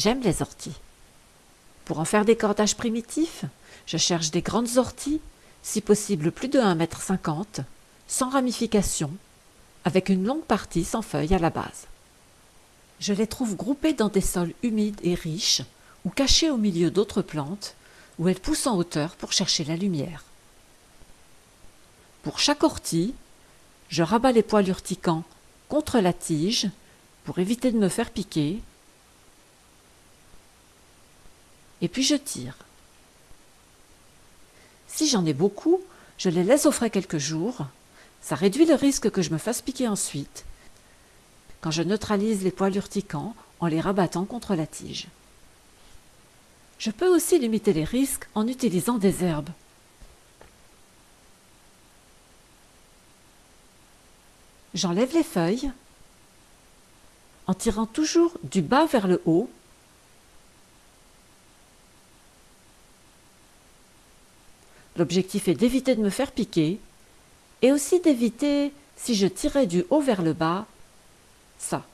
J'aime les orties. Pour en faire des cordages primitifs, je cherche des grandes orties, si possible plus de 1,50 m, sans ramification, avec une longue partie sans feuilles à la base. Je les trouve groupées dans des sols humides et riches, ou cachées au milieu d'autres plantes, où elles poussent en hauteur pour chercher la lumière. Pour chaque ortie, je rabats les poils urticants contre la tige pour éviter de me faire piquer, et puis je tire. Si j'en ai beaucoup, je les laisse au frais quelques jours, ça réduit le risque que je me fasse piquer ensuite, quand je neutralise les poils urticants en les rabattant contre la tige. Je peux aussi limiter les risques en utilisant des herbes. J'enlève les feuilles en tirant toujours du bas vers le haut L'objectif est d'éviter de me faire piquer et aussi d'éviter, si je tirais du haut vers le bas, ça.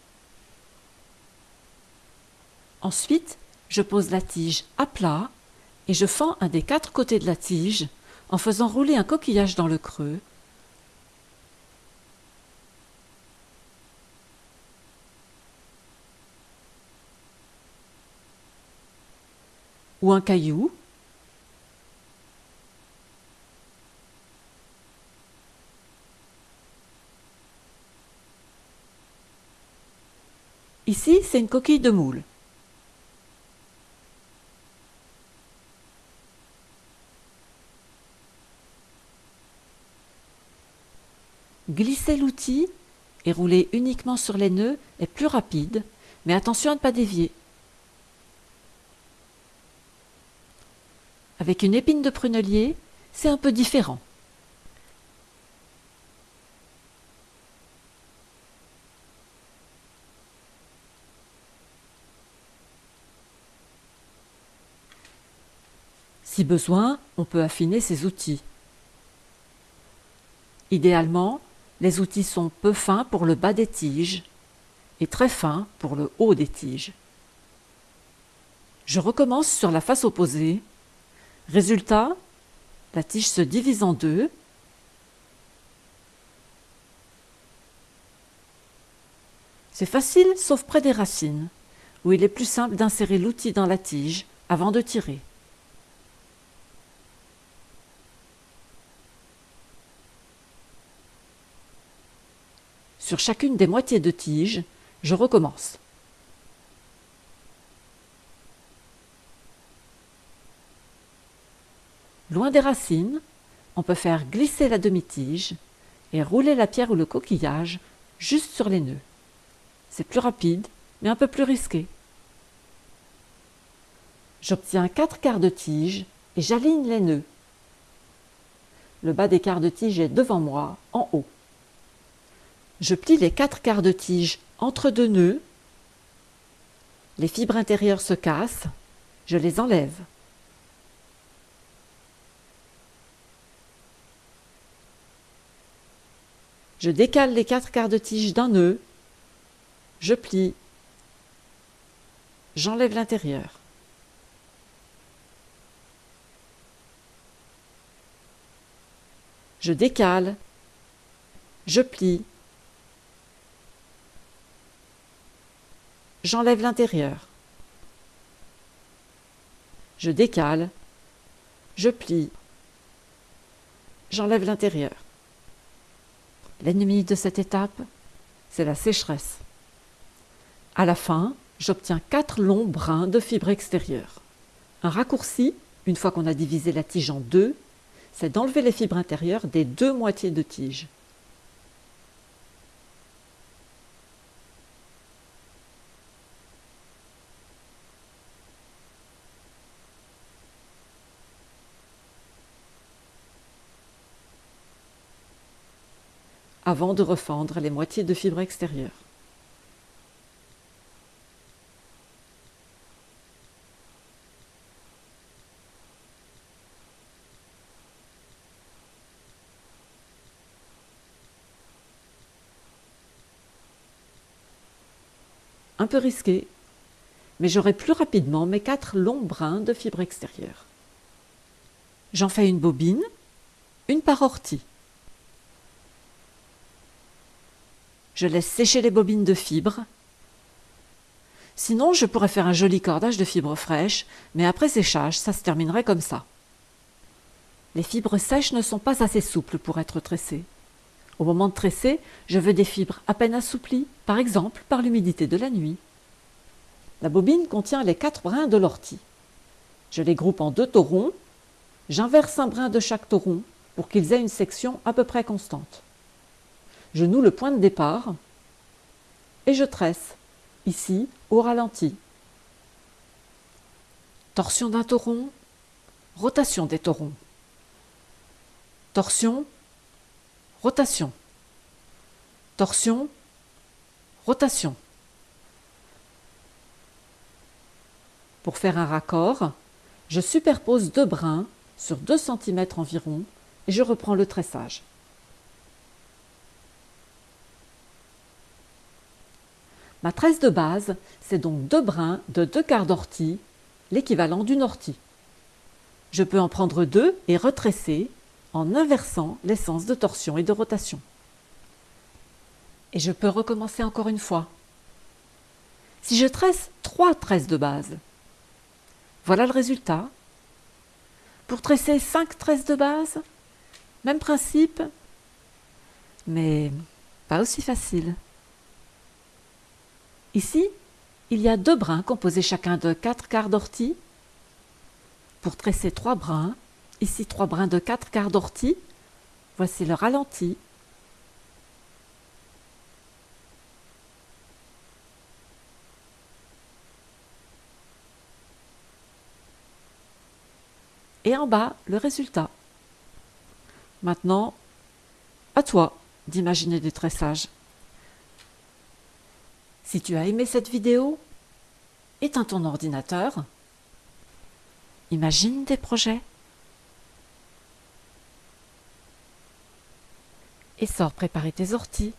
Ensuite, je pose la tige à plat et je fends un des quatre côtés de la tige en faisant rouler un coquillage dans le creux. ou un caillou Ici, c'est une coquille de moule. Glisser l'outil et rouler uniquement sur les nœuds est plus rapide, mais attention à ne pas dévier. Avec une épine de prunelier, c'est un peu différent. Si besoin, on peut affiner ces outils. Idéalement, les outils sont peu fins pour le bas des tiges et très fins pour le haut des tiges. Je recommence sur la face opposée. Résultat, la tige se divise en deux. C'est facile sauf près des racines, où il est plus simple d'insérer l'outil dans la tige avant de tirer. Sur chacune des moitiés de tige, je recommence. Loin des racines, on peut faire glisser la demi-tige et rouler la pierre ou le coquillage juste sur les nœuds. C'est plus rapide, mais un peu plus risqué. J'obtiens quatre quarts de tige et j'aligne les nœuds. Le bas des quarts de tige est devant moi, en haut. Je plie les quatre quarts de tige entre deux nœuds. Les fibres intérieures se cassent. Je les enlève. Je décale les quatre quarts de tige d'un nœud. Je plie. J'enlève l'intérieur. Je décale. Je plie. J'enlève l'intérieur. Je décale, je plie, j'enlève l'intérieur. L'ennemi de cette étape, c'est la sécheresse. À la fin, j'obtiens quatre longs brins de fibres extérieures. Un raccourci, une fois qu'on a divisé la tige en deux, c'est d'enlever les fibres intérieures des deux moitiés de tige. Avant de refendre les moitiés de fibres extérieures. Un peu risqué, mais j'aurai plus rapidement mes quatre longs brins de fibre extérieure. J'en fais une bobine, une par ortie. Je laisse sécher les bobines de fibres. Sinon, je pourrais faire un joli cordage de fibres fraîches, mais après séchage, ça se terminerait comme ça. Les fibres sèches ne sont pas assez souples pour être tressées. Au moment de tresser, je veux des fibres à peine assouplies, par exemple par l'humidité de la nuit. La bobine contient les quatre brins de l'ortie. Je les groupe en deux taurons. J'inverse un brin de chaque tauron pour qu'ils aient une section à peu près constante. Je noue le point de départ et je tresse, ici au ralenti. Torsion d'un tauron, rotation des taurons. Torsion, rotation. Torsion, rotation. Pour faire un raccord, je superpose deux brins sur 2 cm environ et je reprends le tressage. Ma tresse de base, c'est donc deux brins de deux quarts d'ortie, l'équivalent d'une ortie. Je peux en prendre deux et retresser en inversant les sens de torsion et de rotation. Et je peux recommencer encore une fois. Si je tresse trois tresses de base, voilà le résultat. Pour tresser 5 tresses de base, même principe, mais pas aussi facile. Ici, il y a deux brins composés chacun de 4 quarts d'ortie. Pour tresser trois brins, ici trois brins de 4 quarts d'ortie, voici le ralenti et en bas le résultat. Maintenant, à toi d'imaginer des tressages. Si tu as aimé cette vidéo, éteins ton ordinateur, imagine des projets et sors préparer tes orties.